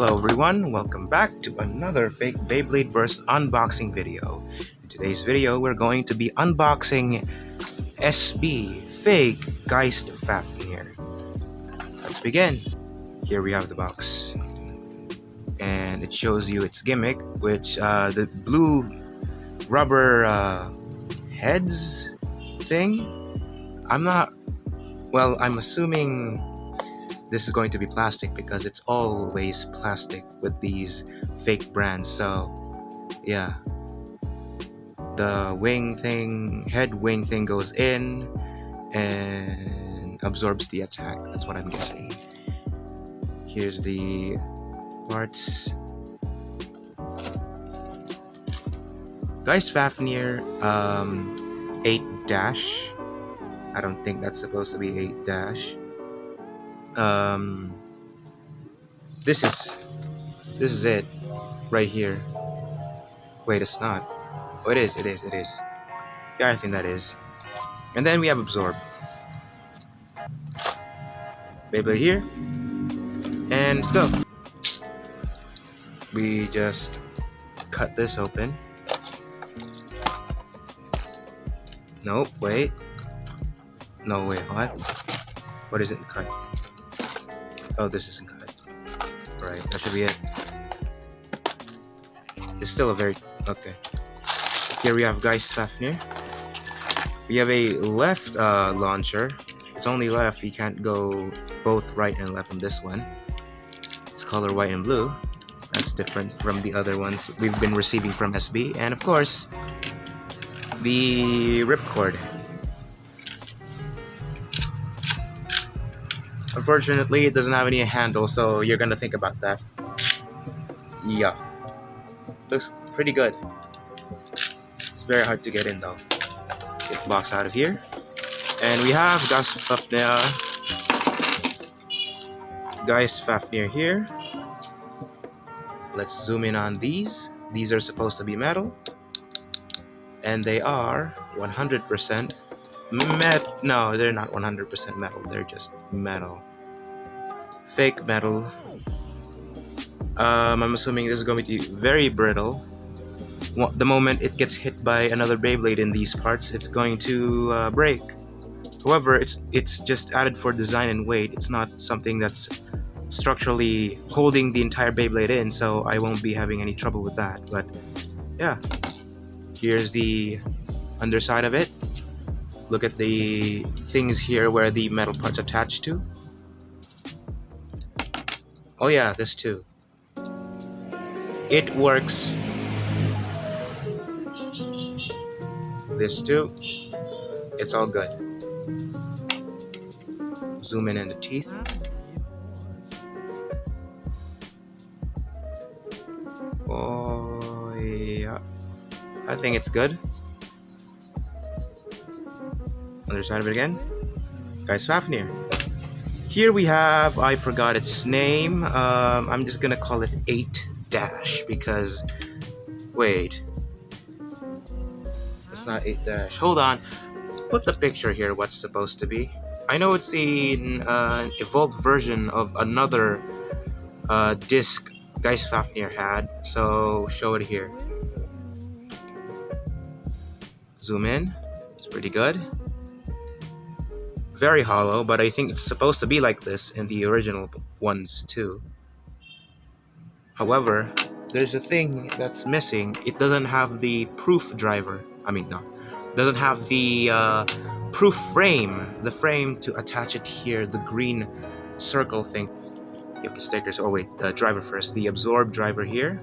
Hello everyone, welcome back to another fake Beyblade Burst unboxing video. In today's video, we're going to be unboxing SB Fake Geist Fafnir. Let's begin. Here we have the box. And it shows you its gimmick, which uh, the blue rubber uh, heads thing. I'm not, well, I'm assuming this is going to be plastic because it's always plastic with these fake brands. So yeah. The wing thing head wing thing goes in and absorbs the attack. That's what I'm guessing. Here's the parts. Geist Fafnir um, 8 dash. I don't think that's supposed to be 8 dash um, this is this is it right here. Wait it's not. Oh it is it is it is. Yeah I think that is. And then we have absorb. Beyblade here. And let's go. We just cut this open. Nope wait. No wait what? What is it? Cut Oh, this isn't good. Right, that should be it. It's still a very... Okay. Here we have Geist Fafnir. We have a left uh, launcher. It's only left. We can't go both right and left on this one. It's color white and blue. That's different from the other ones we've been receiving from SB. And of course, the ripcord. Unfortunately, it doesn't have any handle, so you're gonna think about that. Yeah. Looks pretty good. It's very hard to get in though. Get the box out of here. And we have Geist Fafnir. Geist Fafnir here. Let's zoom in on these. These are supposed to be metal. And they are 100% met no they're not 100% metal they're just metal fake metal. Um, I'm assuming this is going to be very brittle. The moment it gets hit by another Beyblade in these parts it's going to uh, break. However it's it's just added for design and weight. It's not something that's structurally holding the entire Beyblade in so I won't be having any trouble with that but yeah. Here's the underside of it. Look at the things here where the metal parts attached to. Oh yeah, this too. It works. This too. It's all good. Zoom in on the teeth. Oh yeah. I think it's good. Other side of it again. Geist Fafnir. Here we have, I forgot its name. Um, I'm just gonna call it 8 dash because, wait. It's not 8 dash. Hold on. Put the picture here, what's supposed to be. I know it's the uh, evolved version of another uh, disc Geist Fafnir had, so show it here. Zoom in. It's pretty good very hollow, but I think it's supposed to be like this in the original ones too. However, there's a thing that's missing. It doesn't have the proof driver. I mean, no. doesn't have the uh, proof frame. The frame to attach it here, the green circle thing. You have the stickers. Oh wait, the driver first. The absorb driver here.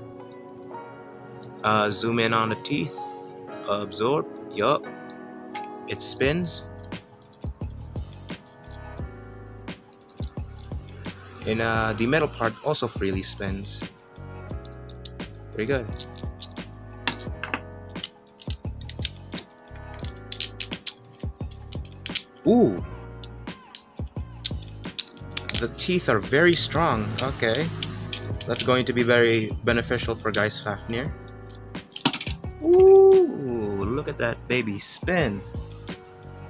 Uh, zoom in on the teeth. Absorb. Yup. It spins. And uh, the metal part also freely spins. Pretty good. Ooh! The teeth are very strong. Okay. That's going to be very beneficial for Geist Fafnir. Ooh! Look at that baby spin.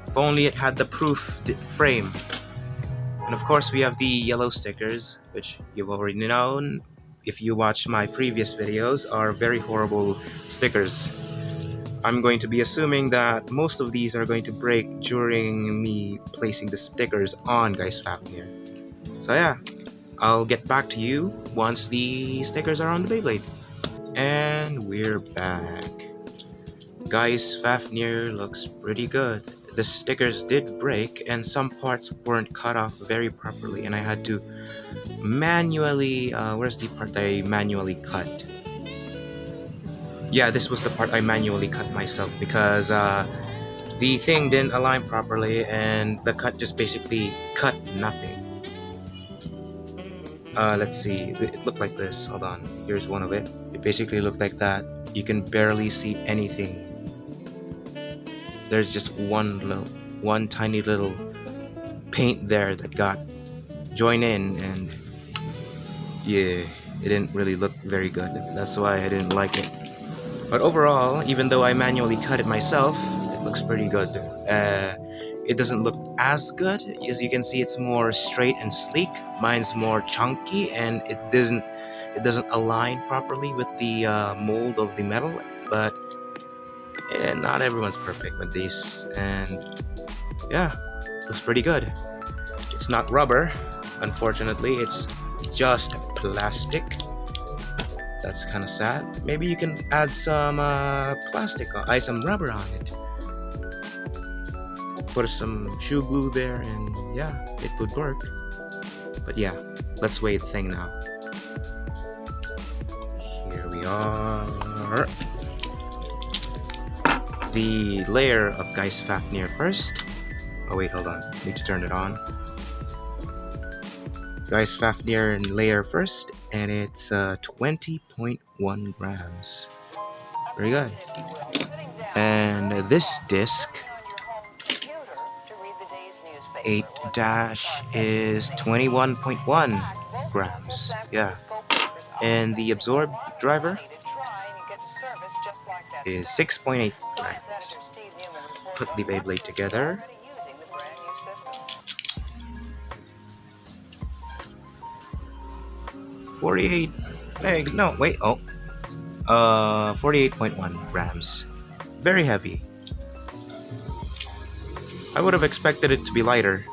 If only it had the proof frame. And of course we have the yellow stickers, which you've already known. if you watch my previous videos, are very horrible stickers. I'm going to be assuming that most of these are going to break during me placing the stickers on Geist Fafnir. So yeah, I'll get back to you once the stickers are on the Beyblade. And we're back. Geist Fafnir looks pretty good. The stickers did break and some parts weren't cut off very properly and I had to manually, uh, where's the part I manually cut? Yeah, this was the part I manually cut myself because uh, the thing didn't align properly and the cut just basically cut nothing. Uh, let's see, it looked like this, hold on, here's one of it. It basically looked like that. You can barely see anything. There's just one little, one tiny little paint there that got joined in and yeah, it didn't really look very good. That's why I didn't like it. But overall, even though I manually cut it myself, it looks pretty good. Uh, it doesn't look as good. As you can see, it's more straight and sleek. Mine's more chunky and it doesn't it doesn't align properly with the uh, mold of the metal. But eh, not everyone's perfect with these. And yeah, looks pretty good. It's not rubber, unfortunately. It's just plastic. That's kind of sad. Maybe you can add some uh, plastic, or add some rubber on it. Put some shoe glue there and yeah, it would work. But yeah, let's weigh the thing now. Here we are. The layer of Geist Fafnir first. Oh wait, hold on. Need to turn it on. Geist Fafnir and layer first, and it's uh, 20.1 grams. Very good. And this disc 8 dash is 21.1 grams. Yeah. And the absorb driver is 6.8 grams. Put the Beyblade together. 48 eggs. No, wait. Oh. Uh, 48.1 grams. Very heavy. I would have expected it to be lighter,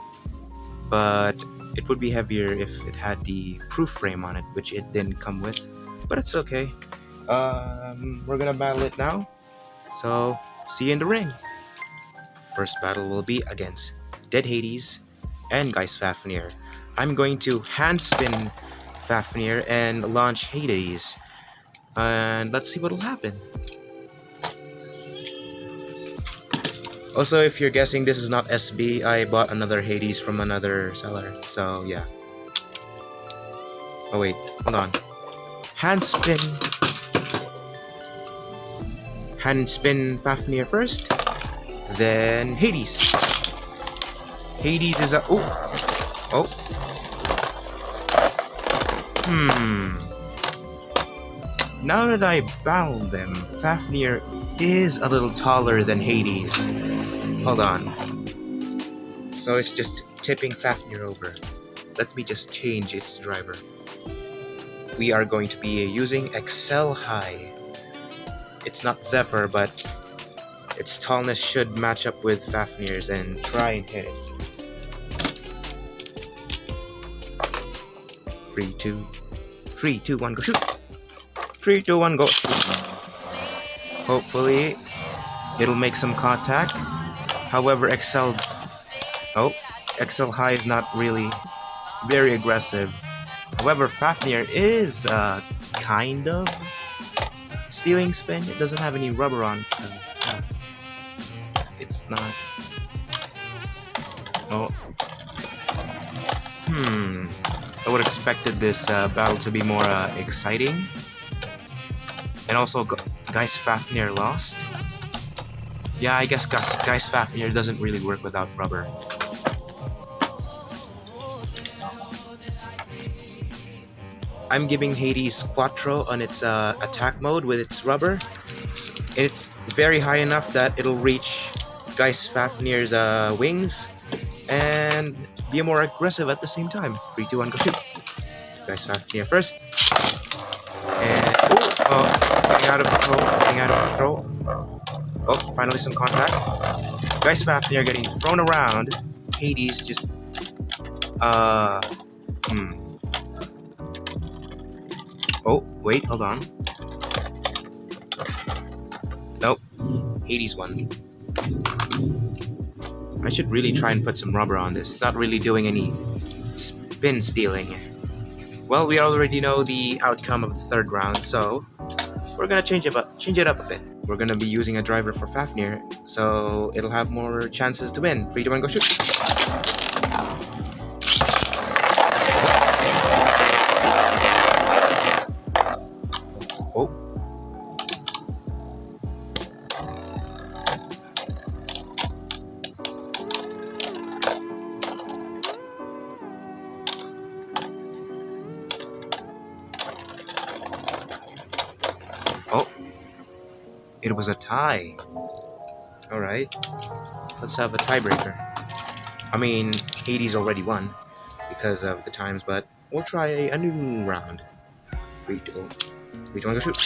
but it would be heavier if it had the proof frame on it, which it didn't come with. But it's okay. Um, we're gonna battle it now. So, see you in the ring. First battle will be against Dead Hades and Geist Fafnir. I'm going to hand spin Fafnir and launch Hades. And let's see what'll happen. Also, if you're guessing this is not SB, I bought another Hades from another seller. So, yeah. Oh, wait. Hold on. Hand spin. Hand spin Fafnir first. Then Hades. Hades is a... Oh! Oh! Hmm. Now that I bound them, Fafnir is a little taller than Hades. Hold on. So it's just tipping Fafnir over. Let me just change its driver. We are going to be using Excel High. It's not Zephyr, but its tallness should match up with Fafnir's and try and hit it. 3, 2, 3, 2, 1, go shoot! 3, 2, 1, go! Hopefully, it'll make some contact. However, Excel... Oh, Excel High is not really very aggressive. However, Fafnir is, uh, kind of stealing spin. It doesn't have any rubber on it, so... Uh, it's not... Oh. Hmm. I would have expected this uh, battle to be more uh, exciting. And also, Geist Fafnir lost. Yeah, I guess Geist Fafnir doesn't really work without rubber. I'm giving Hades Quattro on its uh, attack mode with its rubber. It's very high enough that it'll reach Geist Fafnir's uh, wings and be more aggressive at the same time. 3, 2, 1, go shoot. Geist Fafnir first. And, Oh, getting out of control, getting out of control. Oh, finally some contact. Geist Fafnir getting thrown around. Hades just... Uh... Hmm. Oh, wait, hold on. Nope. Hades won. I should really try and put some rubber on this. It's not really doing any spin stealing. Well, we already know the outcome of the third round, so we're gonna change it up, change it up a bit. We're gonna be using a driver for Fafnir, so it'll have more chances to win. Three, two, one, go shoot! It was a tie. Alright. Let's have a tiebreaker. I mean, Hades already won because of the times, but we'll try a, new round. Three, two, three, two, one, go shoot.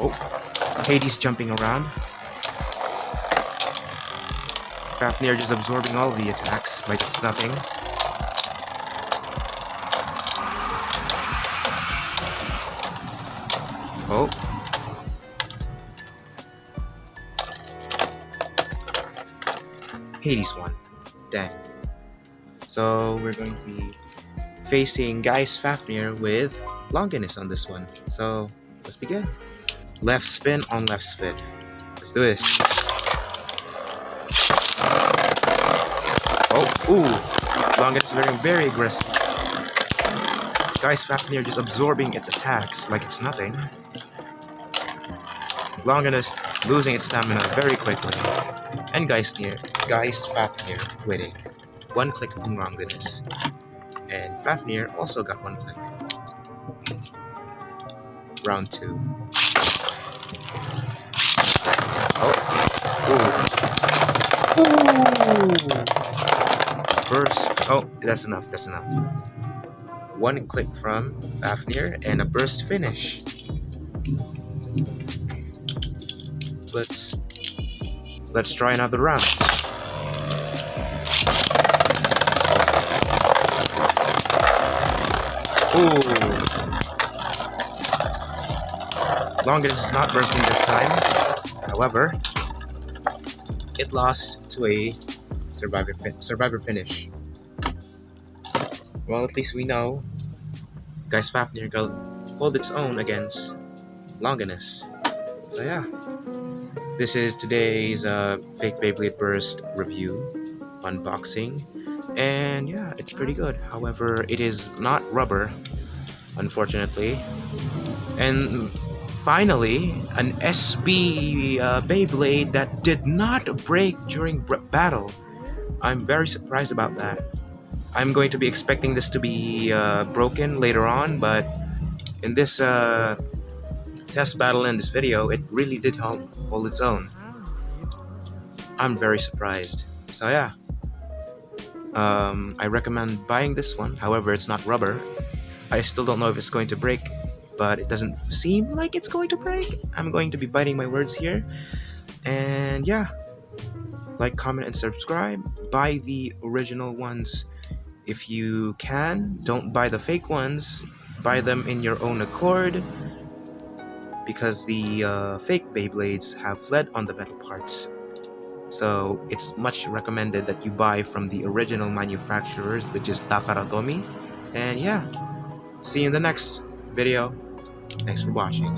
Oh, Hades jumping around. Fafnir just absorbing all the attacks like it's nothing. Oh. Hades won. Dang. So we're going to be facing Geist Fafnir with Longinus on this one. So let's begin. Left spin on left spin. Let's do this. Oh, ooh. Longinus very, very aggressive. Geist Fafnir just absorbing its attacks like it's nothing. Longinus losing its stamina very quickly, and Geistnir, Geist Fafnir winning. One click from Longinus. And Fafnir also got one click. Round two. Oh. Ooh. Ooh. Burst. Oh, that's enough. That's enough. One click from Fafnir and a burst finish let's let's try another round. Ooh. Longinus is not bursting this time. However, it lost to a survivor survivor finish. Well, at least we know Geist Fafnir hold its own against Longinus. So yeah. This is today's uh, Fake Beyblade Burst review, unboxing, and yeah, it's pretty good. However, it is not rubber, unfortunately. And finally, an SB uh, Beyblade that did not break during battle. I'm very surprised about that. I'm going to be expecting this to be uh, broken later on, but in this uh, test battle in this video, it really did hold, hold its own. I'm very surprised. So yeah. Um, I recommend buying this one, however it's not rubber. I still don't know if it's going to break, but it doesn't seem like it's going to break. I'm going to be biting my words here. And yeah, like, comment, and subscribe. Buy the original ones if you can. Don't buy the fake ones. Buy them in your own accord because the uh, fake Beyblades have lead on the metal parts. So it's much recommended that you buy from the original manufacturers, which is Takara Tomy. And yeah, see you in the next video. Thanks for watching.